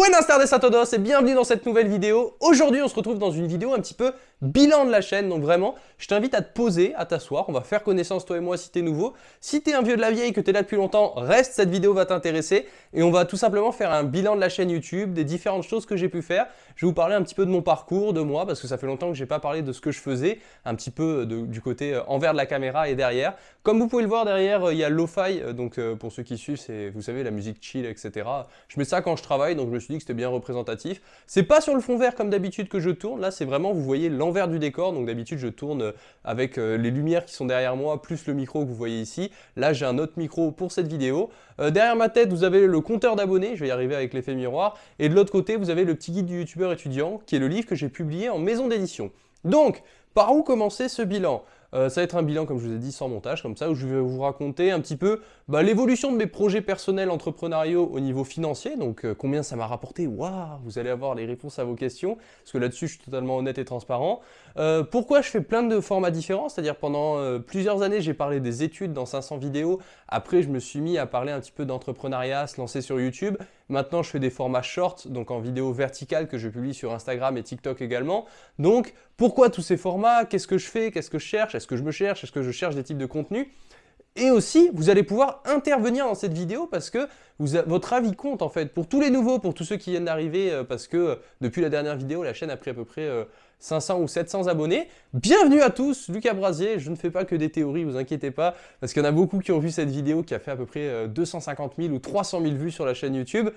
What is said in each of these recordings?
Buenas tardes a todos et bienvenue dans cette nouvelle vidéo. Aujourd'hui, on se retrouve dans une vidéo un petit peu bilan de la chaîne. Donc vraiment, je t'invite à te poser, à t'asseoir. On va faire connaissance toi et moi si t'es nouveau. Si t'es un vieux de la vieille, que t'es là depuis longtemps, reste, cette vidéo va t'intéresser. Et on va tout simplement faire un bilan de la chaîne YouTube, des différentes choses que j'ai pu faire. Je vais vous parler un petit peu de mon parcours, de moi, parce que ça fait longtemps que j'ai pas parlé de ce que je faisais, un petit peu du côté euh, envers de la caméra et derrière. Comme vous pouvez le voir derrière, euh, il y a Lo-Fi, euh, donc pour ceux qui suivent, c'est, vous savez, la musique chill, etc. Je mets ça quand je travaille, donc je suis c'était bien représentatif. C'est pas sur le fond vert comme d'habitude que je tourne, là c'est vraiment, vous voyez l'envers du décor, donc d'habitude je tourne avec les lumières qui sont derrière moi, plus le micro que vous voyez ici. Là j'ai un autre micro pour cette vidéo. derrière ma tête, vous avez le compteur d'abonnés, je vais y arriver avec l'effet miroir, et de l'autre côté, vous avez le petit guide du youtubeur étudiant, qui est le livre que j'ai publié en maison d'édition. Donc, par où commencer ce bilan? Euh, ça va être un bilan, comme je vous ai dit, sans montage, comme ça, où je vais vous raconter un petit peu bah, l'évolution de mes projets personnels entrepreneuriaux au niveau financier, donc euh, combien ça m'a rapporté, waouh, vous allez avoir les réponses à vos questions, parce que là-dessus, je suis totalement honnête et transparent. Euh, pourquoi je fais plein de formats différents, c'est-à-dire pendant plusieurs années, j'ai parlé des études dans 500 vidéos, après, je me suis mis à parler un petit peu d'entrepreneuriat, se lancer sur YouTube, Maintenant, je fais des formats shorts, donc en vidéo verticale que je publie sur Instagram et TikTok également. Donc, pourquoi tous ces formats? Qu'est-ce que je fais? Qu'est-ce que je cherche? Est-ce que je me cherche? Est-ce que je cherche des types de contenus? Et aussi, vous allez pouvoir intervenir dans cette vidéo parce que votre avis compte en fait. Pour tous les nouveaux, pour tous ceux qui viennent d'arriver, euh, parce que euh, depuis la dernière vidéo, la chaîne a pris à peu près 500 euh, ou 700 abonnés. Bienvenue à tous, Lucas Brasier. Je ne fais pas que des théories, vous inquiétez pas, parce qu'il y en a beaucoup qui ont vu cette vidéo qui a fait à peu près 250 000 ou 300 000 vues sur la chaîne YouTube.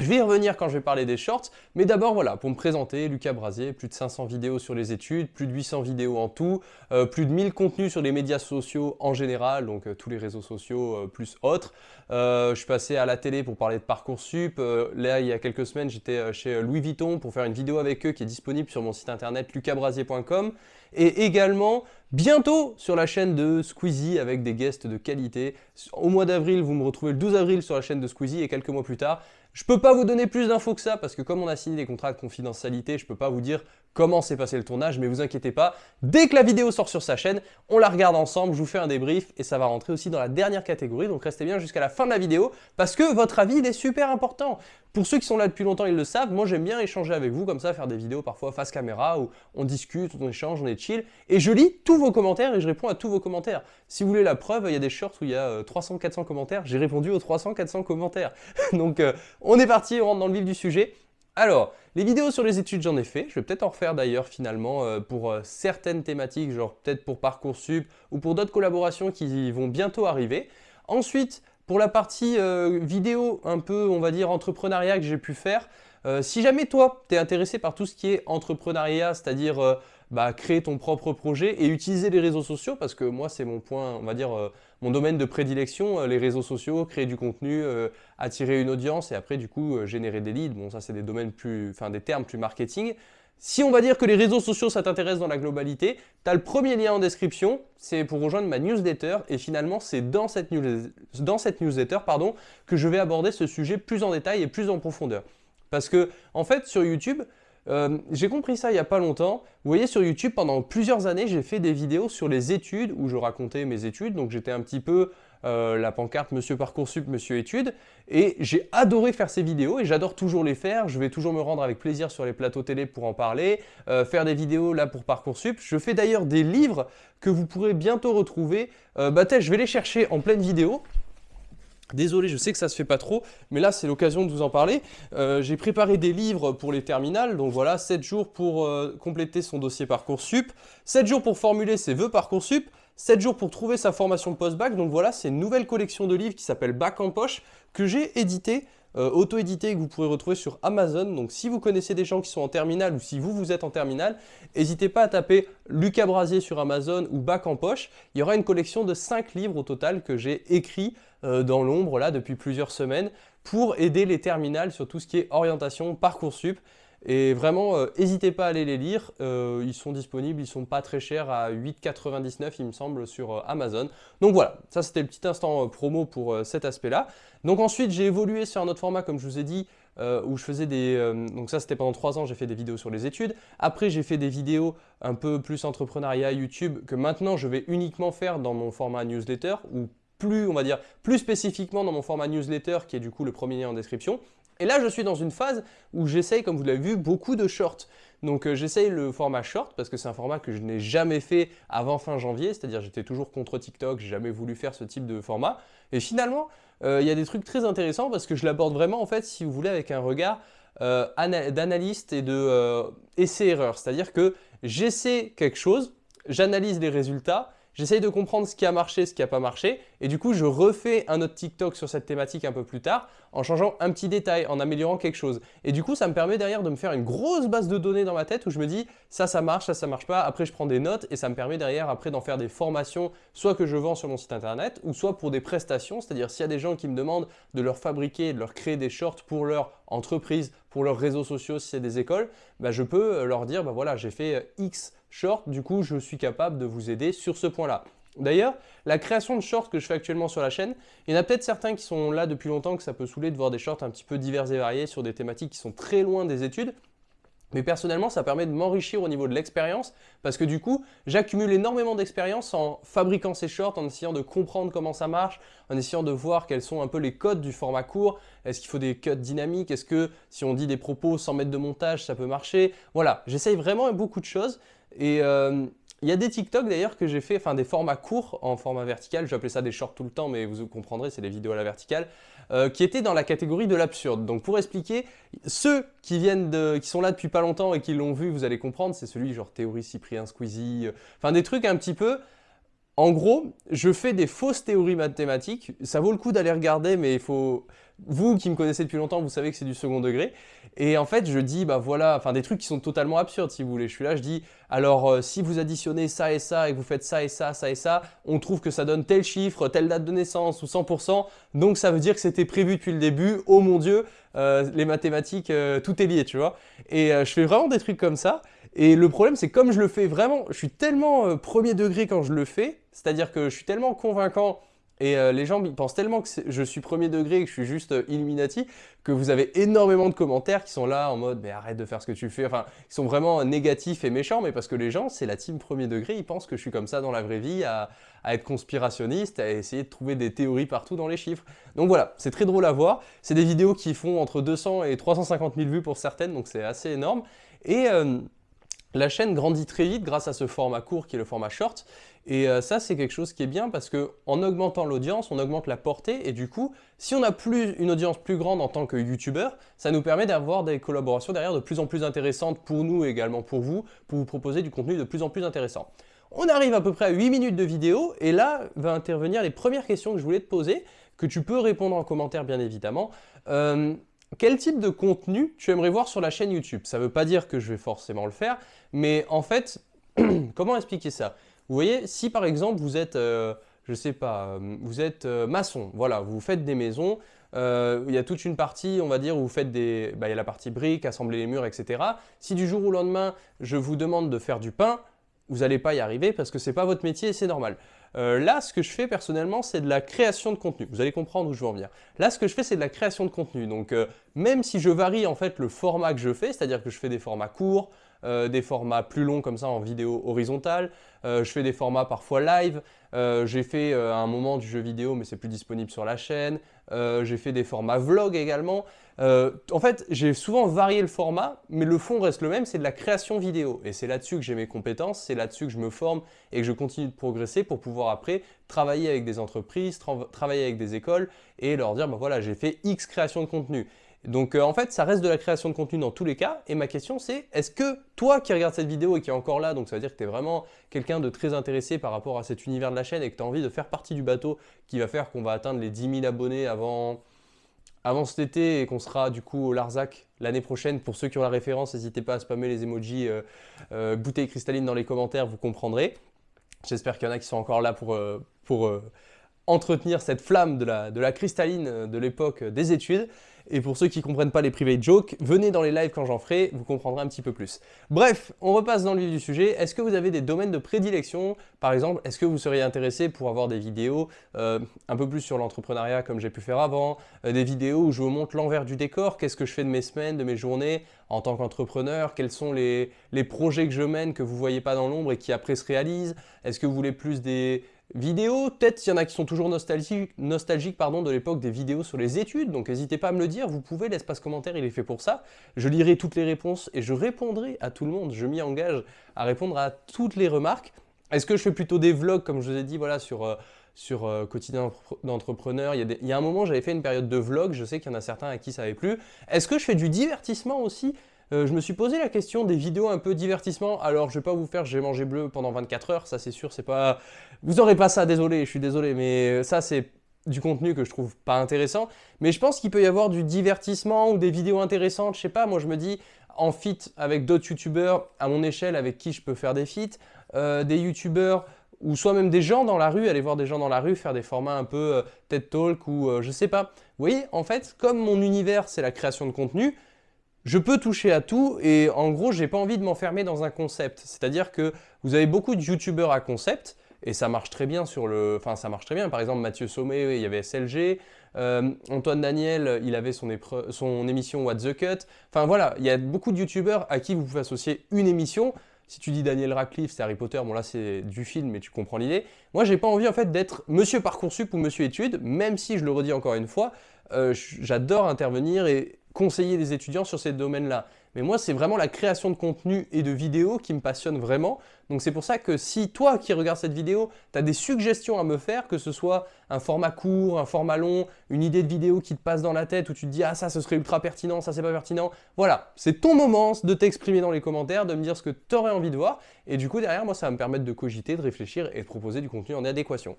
Je vais y revenir quand je vais parler des shorts, mais d'abord voilà, pour me présenter, Lucas Brasier, plus de 500 vidéos sur les études, plus de 800 vidéos en tout, euh, plus de 1000 contenus sur les médias sociaux en général, donc euh, tous les réseaux sociaux euh, plus autres. je suis passé à la télé pour parler de Parcoursup, là il y a quelques semaines j'étais chez Louis Vuitton pour faire une vidéo avec eux qui est disponible sur mon site internet lucasbrasier.com et également bientôt sur la chaîne de Squeezie avec des guests de qualité. Au mois d'avril, vous me retrouvez le 12 avril sur la chaîne de Squeezie et quelques mois plus tard, je peux pas vous donner plus d'infos que ça parce que comme on a signé des contrats de confidentialité, je peux pas vous dire comment s'est passé le tournage, mais vous inquiétez pas, dès que la vidéo sort sur sa chaîne, on la regarde ensemble, je vous fais un débrief et ça va rentrer aussi dans la dernière catégorie, donc restez bien jusqu'à la fin de la vidéo parce que votre avis est super important. Pour ceux qui sont là depuis longtemps, ils le savent, moi j'aime bien échanger avec vous comme ça, faire des vidéos parfois face caméra où on discute, on échange, on est chill et je lis tous vos commentaires et je réponds à tous vos commentaires. Si vous voulez la preuve, il y a des shorts où il y a 300-400 euh, commentaires, j'ai répondu aux 300-400 commentaires. donc euh, on est parti, on rentre dans le vif du sujet. Alors, les vidéos sur les études, j'en ai fait. Je vais peut-être en refaire d'ailleurs finalement euh, pour certaines thématiques, genre peut-être pour Parcoursup ou pour d'autres collaborations qui vont bientôt arriver. Ensuite, pour la partie euh, vidéo un peu, on va dire, entrepreneuriat que j'ai pu faire, si jamais toi, tu es intéressé par tout ce qui est entrepreneuriat, c'est-à-dire bah, créer ton propre projet et utiliser les réseaux sociaux parce que moi c'est mon point, on va dire euh, mon domaine de prédilection, euh, les réseaux sociaux, créer du contenu, euh, attirer une audience et après du coup générer des leads. Bon ça c'est des domaines plus, enfin des termes plus marketing. Si on va dire que les réseaux sociaux ça t'intéresse dans la globalité, tu as le premier lien en description, c'est pour rejoindre ma newsletter et finalement c'est dans cette, newsletter pardon, que je vais aborder ce sujet plus en détail et plus en profondeur. Parce que en fait sur YouTube, euh, j'ai compris ça il n'y a pas longtemps. Vous voyez sur YouTube, pendant plusieurs années, j'ai fait des vidéos sur les études où je racontais mes études. Donc j'étais un petit peu euh, la pancarte Monsieur Parcoursup, Monsieur Études. Et j'ai adoré faire ces vidéos et j'adore toujours les faire. Je vais toujours me rendre avec plaisir sur les plateaux télé pour en parler, euh, faire des vidéos là pour Parcoursup. Je fais d'ailleurs des livres que vous pourrez bientôt retrouver. bah je vais les chercher en pleine vidéo. Désolé, je sais que ça se fait pas trop, mais là c'est l'occasion de vous en parler. Euh, j'ai préparé des livres pour les terminales, donc voilà, 7 jours pour euh, compléter son dossier Parcoursup, 7 jours pour formuler ses vœux Parcoursup, 7 jours pour trouver sa formation post-bac, donc voilà, c'est une nouvelle collection de livres qui s'appelle Bac en poche, que j'ai édité, euh, auto-édité, que vous pourrez retrouver sur Amazon. Donc si vous connaissez des gens qui sont en terminale ou si vous, vous êtes en terminale, n'hésitez pas à taper Lucas Brasier sur Amazon ou Bac en poche. Il y aura une collection de 5 livres au total que j'ai écrits euh, dans l'ombre là depuis plusieurs semaines pour aider les terminales sur tout ce qui est orientation, Parcoursup. Et vraiment, euh, n'hésitez pas à aller les lire, euh, ils sont disponibles, ils sont pas très chers, à 8,99 il me semble sur Amazon. Donc voilà, ça c'était le petit instant promo pour cet aspect-là. Donc ensuite, j'ai évolué sur un autre format, comme je vous ai dit, où je faisais des... donc ça, c'était pendant 3 ans, j'ai fait des vidéos sur les études. Après, j'ai fait des vidéos un peu plus entrepreneuriat YouTube, que maintenant, je vais uniquement faire dans mon format newsletter, ou plus, on va dire, plus spécifiquement dans mon format newsletter, qui est du coup le premier lien en description. Et là, je suis dans une phase où j'essaye, comme vous l'avez vu, beaucoup de shorts. Donc euh, j'essaye le format short parce que c'est un format que je n'ai jamais fait avant fin janvier, c'est-à-dire j'étais toujours contre TikTok, j'ai jamais voulu faire ce type de format. Et finalement, euh, il y a des trucs très intéressants parce que je l'aborde vraiment en fait, si vous voulez, avec un regard euh, d'analyste et de essai-erreur. C'est-à-dire que j'essaie quelque chose, j'analyse les résultats, J'essaye de comprendre ce qui a marché, ce qui n'a pas marché, et du coup, je refais un autre TikTok sur cette thématique un peu plus tard, en changeant un petit détail, en améliorant quelque chose. Et du coup, ça me permet derrière de me faire une grosse base de données dans ma tête où je me dis, ça, ça marche, ça, ça marche pas. Après, je prends des notes, et ça me permet derrière, après, d'en faire des formations, soit que je vends sur mon site internet, ou soit pour des prestations, c'est-à-dire s'il y a des gens qui me demandent de leur fabriquer, de leur créer des shorts pour leur entreprise, pour leurs réseaux sociaux, si c'est des écoles, bah, je peux leur dire, bah voilà, j'ai fait X short, du coup, je suis capable de vous aider sur ce point-là. D'ailleurs, la création de shorts que je fais actuellement sur la chaîne, il y en a peut-être certains qui sont là depuis longtemps que ça peut saouler de voir des shorts un petit peu divers et variés sur des thématiques qui sont très loin des études. Mais personnellement, ça permet de m'enrichir au niveau de l'expérience parce que du coup, j'accumule énormément d'expérience en fabriquant ces shorts, en essayant de comprendre comment ça marche, en essayant de voir quels sont un peu les codes du format court. Est-ce qu'il faut des cuts dynamiques? Est-ce que si on dit des propos sans mettre de montage, ça peut marcher? Voilà, j'essaye vraiment beaucoup de choses et euh, il y a des TikTok d'ailleurs que j'ai fait, enfin des formats courts en format vertical, appeler ça des shorts tout le temps, mais vous comprendrez, c'est des vidéos à la verticale, euh, qui étaient dans la catégorie de l'absurde. Donc pour expliquer, ceux qui viennent qui sont là depuis pas longtemps et qui l'ont vu, vous allez comprendre, c'est celui genre théorie Cyprien Squeezie, euh, enfin des trucs un petit peu en gros, je fais des fausses théories mathématiques. Ça vaut le coup d'aller regarder, mais il faut... Vous qui me connaissez depuis longtemps, vous savez que c'est du second degré. Et en fait, je dis, bah voilà, enfin des trucs qui sont totalement absurdes si vous voulez. Je suis là, je dis, alors euh, si vous additionnez ça et ça et que vous faites ça et ça, ça et ça, on trouve que ça donne tel chiffre, telle date de naissance ou 100%. Donc ça veut dire que c'était prévu depuis le début. Oh mon Dieu, euh, les mathématiques, euh, tout est lié, tu vois. Et je fais vraiment des trucs comme ça. Et le problème, c'est comme je le fais vraiment, je suis tellement premier degré quand je le fais, c'est-à-dire que je suis tellement convaincant et euh, les gens pensent tellement que je suis premier degré et que je suis juste euh, Illuminati que vous avez énormément de commentaires qui sont là en mode « mais arrête de faire ce que tu fais ». Enfin, ils sont vraiment négatifs et méchants, mais parce que les gens, c'est la team premier degré, ils pensent que je suis comme ça dans la vraie vie, à, être conspirationniste, à essayer de trouver des théories partout dans les chiffres. Donc voilà, c'est très drôle à voir. C'est des vidéos qui font entre 200 et 350 000 vues pour certaines, donc c'est assez énorme. Et... Euh, la chaîne grandit très vite grâce à ce format court qui est le format short. Et euh, ça, c'est quelque chose qui est bien parce qu'en augmentant l'audience, on augmente la portée. Et du coup, si on a plus, une audience plus grande en tant que YouTuber, ça nous permet d'avoir des collaborations derrière de plus en plus intéressantes pour nous et également pour vous, pour vous proposer du contenu de plus en plus intéressant. On arrive à peu près à 8 minutes de vidéo et là va intervenir les premières questions que je voulais te poser, que tu peux répondre en commentaire bien évidemment. Euh, quel type de contenu tu aimerais voir sur la chaîne YouTube? Ça ne veut pas dire que je vais forcément le faire, mais en fait, comment expliquer ça? Vous voyez, si par exemple vous êtes, euh, je sais pas, euh, vous êtes euh, maçon, voilà, vous faites des maisons, il y a toute une partie, on va dire, où vous faites des... Bah, il y a la partie briques, assembler les murs, etc. Si du jour au lendemain, je vous demande de faire du pain, vous n'allez pas y arriver parce que ce n'est pas votre métier et c'est normal. Euh, là, ce que je fais personnellement, c'est de la création de contenu. Vous allez comprendre où je veux en venir. Là, ce que je fais, c'est de la création de contenu. Donc, euh, même si je varie en fait le format que je fais, c'est-à-dire que je fais des formats courts, euh, des formats plus longs comme ça en vidéo horizontale, je fais des formats parfois live, j'ai fait un moment du jeu vidéo mais c'est plus disponible sur la chaîne, j'ai fait des formats vlog également. Euh, en fait, j'ai souvent varié le format, mais le fond reste le même, c'est de la création vidéo. Et c'est là-dessus que j'ai mes compétences, c'est là-dessus que je me forme et que je continue de progresser pour pouvoir après travailler avec des entreprises, travailler avec des écoles et leur dire, bah voilà, j'ai fait X création de contenu. Donc euh, en fait, ça reste de la création de contenu dans tous les cas. Et ma question c'est, est-ce que toi qui regardes cette vidéo et qui est encore là, donc ça veut dire que tu es vraiment quelqu'un de très intéressé par rapport à cet univers de la chaîne et que tu as envie de faire partie du bateau qui va faire qu'on va atteindre les 10 000 abonnés avant, avant cet été et qu'on sera du coup au Larzac l'année prochaine? Pour ceux qui ont la référence, n'hésitez pas à spammer les emojis euh, euh, bouteilles cristallines dans les commentaires, vous comprendrez. J'espère qu'il y en a qui sont encore là pour, euh, pour entretenir cette flamme de la, de la cristalline de l'époque des études. Et pour ceux qui ne comprennent pas les private jokes, venez dans les lives quand j'en ferai, vous comprendrez un petit peu plus. Bref, on repasse dans le vif du sujet. Est-ce que vous avez des domaines de prédilection? Par exemple, est-ce que vous seriez intéressé pour avoir des vidéos euh, un peu plus sur l'entrepreneuriat comme j'ai pu faire avant, euh, des vidéos où je vous montre l'envers du décor, qu'est-ce que je fais de mes semaines, de mes journées en tant qu'entrepreneur, quels sont les, les projets que je mène que vous ne voyez pas dans l'ombre et qui après se réalisent? Est-ce que vous voulez plus des vidéos. Peut-être il y en a qui sont toujours nostalgiques, pardon, de l'époque des vidéos sur les études, donc n'hésitez pas à me le dire, vous pouvez, l'espace commentaire il est fait pour ça. Je lirai toutes les réponses et je répondrai à tout le monde, je m'y engage à répondre à toutes les remarques. Est-ce que je fais plutôt des vlogs, comme je vous ai dit, voilà, sur... Euh, euh, quotidien d'entrepreneur? Il, il, y a un moment, j'avais fait une période de vlog. Je sais qu'il y en a certains à qui ça n'avait plus. Est-ce que je fais du divertissement aussi? Euh, je me suis posé la question des vidéos un peu divertissement. Alors, je vais pas vous faire j'ai mangé bleu pendant 24 heures, ça c'est sûr, c'est pas... Vous aurez pas ça, désolé, je suis désolé, mais ça c'est du contenu que je trouve pas intéressant. Mais je pense qu'il peut y avoir du divertissement ou des vidéos intéressantes, je sais pas, moi je me dis en fit avec d'autres youtubeurs à mon échelle avec qui je peux faire des feats, euh, des youtubeurs ou soit même des gens dans la rue, aller voir des gens dans la rue, faire des formats un peu euh, TED Talk ou je sais pas. Vous voyez, en fait, comme mon univers c'est la création de contenu, je peux toucher à tout et en gros, j'ai pas envie de m'enfermer dans un concept. C'est-à-dire que vous avez beaucoup de youtubeurs à concept et ça marche très bien sur le... Enfin, ça marche très bien. Par exemple, Mathieu Sommet, il y avait SLG. Euh, Antoine Daniel, il avait son, émission What the Cut. Enfin voilà, il y a beaucoup de youtubeurs à qui vous pouvez associer une émission. Si tu dis Daniel Radcliffe, c'est Harry Potter, bon là c'est du film, mais tu comprends l'idée. Moi, j'ai pas envie en fait d'être Monsieur Parcoursup ou Monsieur Études, même si je le redis encore une fois, euh, j'adore intervenir et conseiller les étudiants sur ces domaines-là. Mais moi, c'est vraiment la création de contenu et de vidéos qui me passionne vraiment. Donc c'est pour ça que si toi qui regardes cette vidéo, tu as des suggestions à me faire, que ce soit un format court, un format long, une idée de vidéo qui te passe dans la tête où tu te dis « Ah ça, ce serait ultra pertinent, ça c'est pas pertinent », voilà, c'est ton moment de t'exprimer dans les commentaires, de me dire ce que tu aurais envie de voir. Et du coup, derrière, moi, ça va me permettre de cogiter, de réfléchir et de proposer du contenu en adéquation.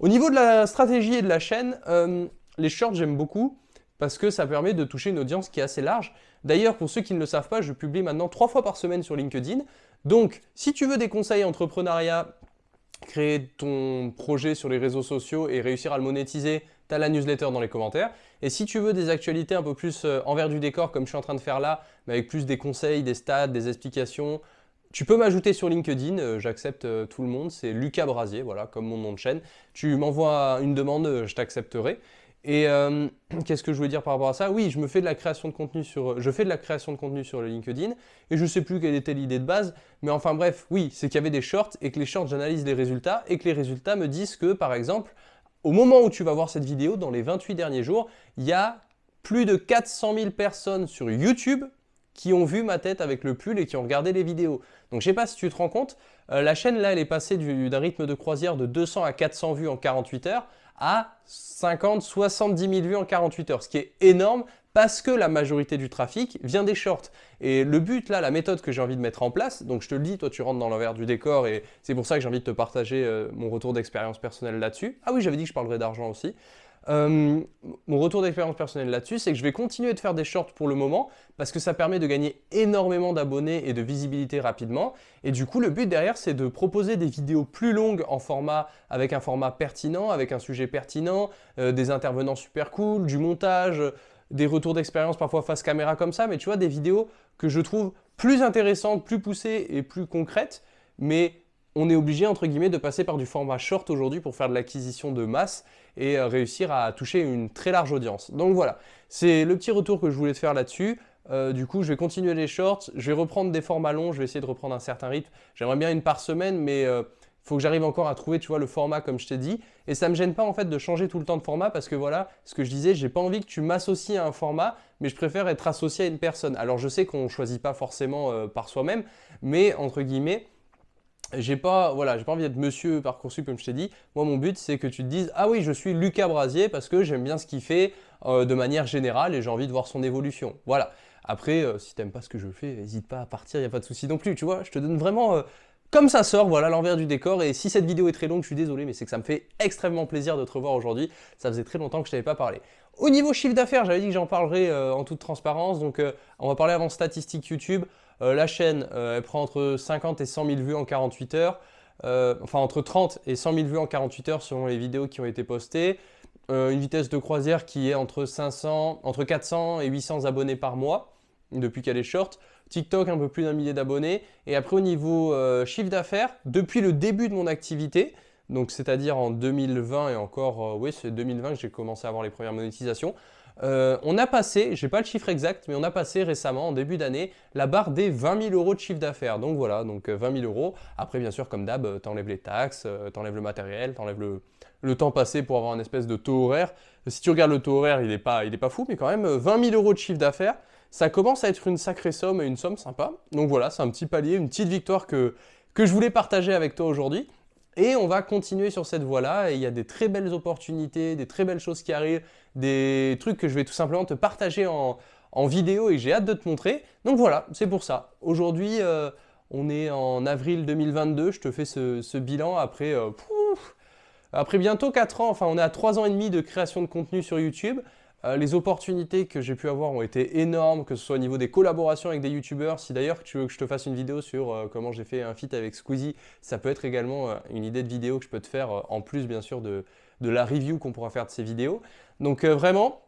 Au niveau de la stratégie et de la chaîne, euh, les shorts, j'aime beaucoup parce que ça permet de toucher une audience qui est assez large. D'ailleurs, pour ceux qui ne le savent pas, je publie maintenant trois fois par semaine sur LinkedIn. Donc, si tu veux des conseils entrepreneuriat, créer ton projet sur les réseaux sociaux et réussir à le monétiser, tu as la newsletter dans les commentaires. Et si tu veux des actualités un peu plus euh, envers du décor, comme je suis en train de faire là, mais avec plus des conseils, des stats, des explications, tu peux m'ajouter sur LinkedIn, euh, j'accepte euh, tout le monde, c'est Lucas Brasier, voilà, comme mon nom de chaîne. Tu m'envoies une demande, je t'accepterai. Et euh, qu'est-ce que je voulais dire par rapport à ça? Oui, je me fais de la création de contenu sur, je fais de la création de contenu sur le LinkedIn et je ne sais plus quelle était l'idée de base, mais enfin bref, oui, c'est qu'il y avait des shorts et que les shorts, j'analyse les résultats et que les résultats me disent que, par exemple, au moment où tu vas voir cette vidéo, dans les 28 derniers jours, il y a plus de 400 000 personnes sur YouTube qui ont vu ma tête avec le pull et qui ont regardé les vidéos. Donc je sais pas si tu te rends compte, euh, la chaîne là elle est passée d'un rythme de croisière de 200 à 400 vues en 48 heures à 50, 70 000 vues en 48 heures, ce qui est énorme parce que la majorité du trafic vient des shorts. Et le but là, la méthode que j'ai envie de mettre en place, donc je te le dis, toi tu rentres dans l'envers du décor et c'est pour ça que j'ai envie de te partager euh, mon retour d'expérience personnelle là-dessus. Ah oui, j'avais dit que je parlerais d'argent aussi. Euh, mon retour d'expérience personnelle là-dessus, c'est que je vais continuer de faire des shorts pour le moment parce que ça permet de gagner énormément d'abonnés et de visibilité rapidement. Et du coup, le but derrière, c'est de proposer des vidéos plus longues en format, avec un format pertinent, avec un sujet pertinent, euh, des intervenants super cool, du montage, des retours d'expérience parfois face caméra comme ça, mais tu vois, des vidéos que je trouve plus intéressantes, plus poussées et plus concrètes, mais on est obligé, entre guillemets, de passer par du format short aujourd'hui pour faire de l'acquisition de masse et euh, réussir à toucher une très large audience. Donc voilà, c'est le petit retour que je voulais te faire là-dessus. Euh, du coup, je vais continuer les shorts, je vais reprendre des formats longs, je vais essayer de reprendre un certain rythme. J'aimerais bien une par semaine, mais euh, faut que j'arrive encore à trouver, tu vois, le format comme je t'ai dit. Et ça ne me gêne pas en fait de changer tout le temps de format parce que voilà, ce que je disais, j'ai pas envie que tu m'associes à un format, mais je préfère être associé à une personne. Alors je sais qu'on ne choisit pas forcément par soi-même, mais entre guillemets, j'ai pas, voilà, pas envie d'être monsieur Parcoursup comme je t'ai dit. Moi, mon but, c'est que tu te dises « Ah oui, je suis Lucas Brasier parce que j'aime bien ce qu'il fait euh, de manière générale et j'ai envie de voir son évolution. » Voilà. Après, euh, si t'aimes pas ce que je fais, n'hésite pas à partir, il n'y a pas de souci non plus, tu vois. Je te donne vraiment euh, comme ça sort, voilà l'envers du décor. Et si cette vidéo est très longue, je suis désolé, mais c'est que ça me fait extrêmement plaisir de te revoir aujourd'hui. Ça faisait très longtemps que je t'avais pas parlé. Au niveau chiffre d'affaires, j'avais dit que j'en parlerai en toute transparence. Donc, on va parler avant statistiques YouTube. Euh, la chaîne, euh, elle prend entre 50 et 100 000 vues en 48 heures. Euh, enfin, entre 30 et 100 000 vues en 48 heures selon les vidéos qui ont été postées. une vitesse de croisière qui est entre, 500, entre 400 et 800 abonnés par mois depuis qu'elle est short. TikTok, un peu plus d'un millier d'abonnés. Et après, au niveau chiffre d'affaires, depuis le début de mon activité, donc c'est-à-dire en 2020 et encore, oui, c'est 2020 que j'ai commencé à avoir les premières monétisations, Euh, on a passé, j'ai pas le chiffre exact, mais on a passé récemment, en début d'année, la barre des 20 000 euros de chiffre d'affaires. Donc voilà, donc 20 euh, 000 euros. Après, bien sûr, comme d'hab, t'enlèves les taxes, t'enlèves le matériel, t'enlèves le, le temps passé pour avoir un espèce de taux horaire. Si tu regardes le taux horaire, il n'est pas, pas fou, mais quand même 20 000 euros de chiffre d'affaires, ça commence à être une sacrée somme et une somme sympa. Donc voilà, c'est un petit palier, une petite victoire que, je voulais partager avec toi aujourd'hui. Et on va continuer sur cette voie-là, et il y a des très belles opportunités, des très belles choses qui arrivent, des trucs que je vais tout simplement te partager en, vidéo et j'ai hâte de te montrer. Donc voilà, c'est pour ça. Aujourd'hui, euh, on est en avril 2022, je te fais ce, bilan après, euh, après bientôt 4 ans, enfin on est à 3 ans et demi de création de contenu sur YouTube. Euh, les opportunités que j'ai pu avoir ont été énormes, que ce soit au niveau des collaborations avec des youtubeurs. Si d'ailleurs tu veux que je te fasse une vidéo sur euh, comment j'ai fait un feat avec Squeezie, ça peut être également euh, une idée de vidéo que je peux te faire en plus bien sûr de, la review qu'on pourra faire de ces vidéos. Donc vraiment,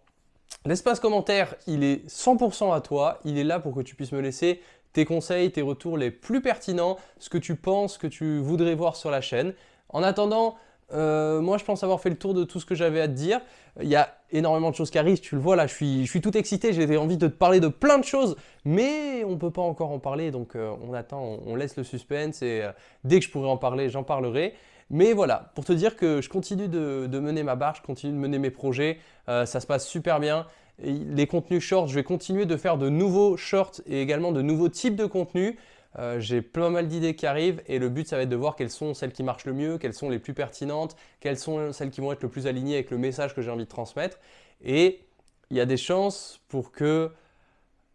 l'espace commentaire, il est 100% à toi. Il est là pour que tu puisses me laisser tes conseils, tes retours les plus pertinents, ce que tu penses, que tu voudrais voir sur la chaîne. En attendant, euh, moi, je pense avoir fait le tour de tout ce que j'avais à te dire. Il y a énormément de choses qui arrivent, tu le vois là, je suis, je suis tout excité, j'ai envie de te parler de plein de choses, mais on ne peut pas encore en parler, donc euh, on attend, on, laisse le suspense et euh, dès que je pourrai en parler, j'en parlerai. Mais voilà, pour te dire que je continue de, mener ma barre, je continue de mener mes projets, ça se passe super bien. les contenus shorts, je vais continuer de faire de nouveaux shorts et également de nouveaux types de contenus. Euh, j'ai plein mal d'idées qui arrivent et le but ça va être de voir quelles sont celles qui marchent le mieux, quelles sont les plus pertinentes, quelles sont celles qui vont être le plus alignées avec le message que j'ai envie de transmettre. Et il y a des chances pour que...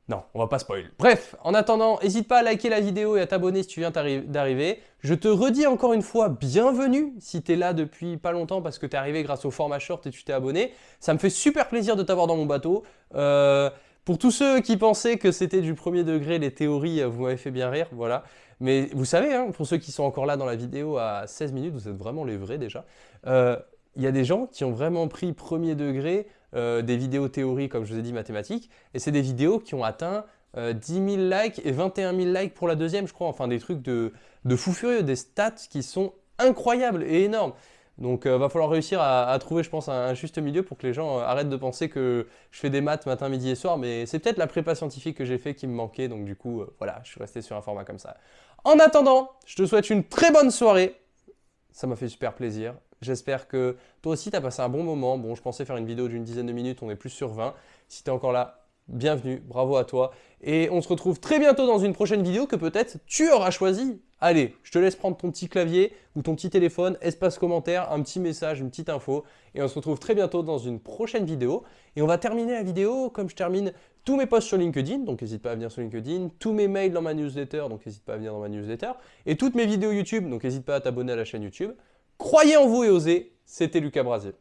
Non, on va pas spoil. Bref, en attendant, n'hésite pas à liker la vidéo et à t'abonner si tu viens d'arriver. Je te redis encore une fois, bienvenue si tu es là depuis pas longtemps parce que tu es arrivé grâce au format short et tu t'es abonné. Ça me fait super plaisir de t'avoir dans mon bateau. Euh, pour tous ceux qui pensaient que c'était du premier degré, les théories, euh, vous m'avez fait bien rire, voilà. Mais vous savez, hein, pour ceux qui sont encore là dans la vidéo à 16 minutes, vous êtes vraiment les vrais déjà. Euh, il y a des gens qui ont vraiment pris premier degré euh, des vidéos théories, comme je vous ai dit, mathématiques, et c'est des vidéos qui ont atteint 10 000 likes et 21 000 likes pour la deuxième, je crois. Enfin, des trucs de, de fou furieux, des stats qui sont incroyables et énormes. Donc il euh, va falloir réussir à, trouver, je pense, un, juste milieu pour que les gens euh, arrêtent de penser que je fais des maths matin, midi et soir, mais c'est peut-être la prépa scientifique que j'ai fait qui me manquait, donc du coup, euh, voilà, je suis resté sur un format comme ça. En attendant, je te souhaite une très bonne soirée. Ça m'a fait super plaisir. J'espère que toi aussi, tu as passé un bon moment. Bon, je pensais faire une vidéo d'une dizaine de minutes, on est plus sur 20. Si tu es encore là, bienvenue, bravo à toi. Et on se retrouve très bientôt dans une prochaine vidéo que peut-être tu auras choisi. Allez, je te laisse prendre ton petit clavier ou ton petit téléphone, espace commentaire, un petit message, une petite info. Et on se retrouve très bientôt dans une prochaine vidéo. Et on va terminer la vidéo comme je termine tous mes posts sur LinkedIn, donc n'hésite pas à venir sur LinkedIn, tous mes mails dans ma newsletter, donc n'hésite pas à venir dans ma newsletter, et toutes mes vidéos YouTube, donc n'hésite pas à t'abonner à la chaîne YouTube. Croyez en vous et osez, c'était Lucas Brasier.